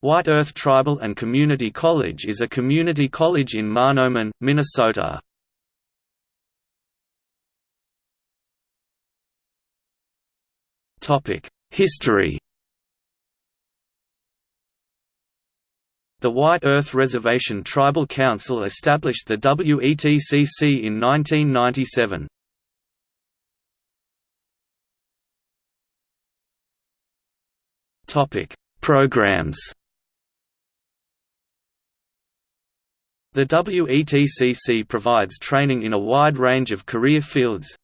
White Earth Tribal and Community College is a community college in Mahnomen, Minnesota. History The White Earth Reservation Tribal Council established the WETCC in 1997. Programs The WETCC provides training in a wide range of career fields.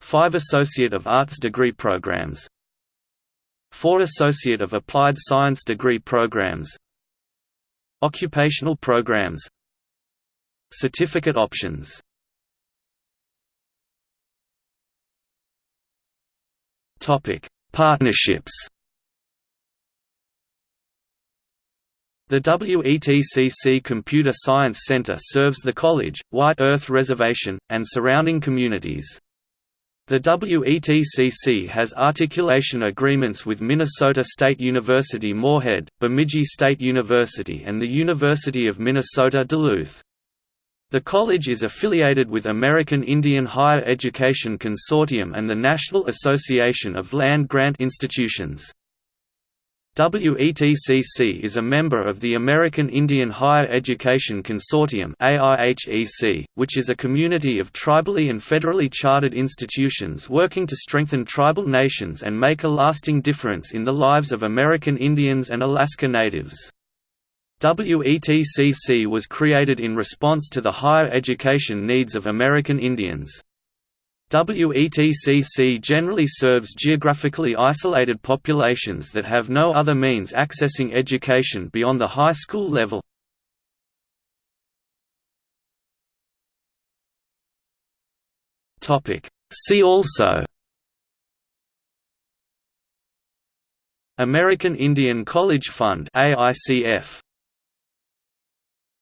Five Associate of Arts degree programs. Four Associate of Applied Science degree programs. Occupational programs. Certificate options. Topic: Partnerships. The WETCC Computer Science Center serves the college, White Earth Reservation, and surrounding communities. The WETCC has articulation agreements with Minnesota State University Moorhead, Bemidji State University and the University of Minnesota Duluth. The college is affiliated with American Indian Higher Education Consortium and the National Association of Land-Grant Institutions. WETCC is a member of the American Indian Higher Education Consortium which is a community of tribally and federally chartered institutions working to strengthen tribal nations and make a lasting difference in the lives of American Indians and Alaska Natives. WETCC was created in response to the higher education needs of American Indians. WETCC generally serves geographically isolated populations that have no other means accessing education beyond the high school level. See also American Indian College Fund AICF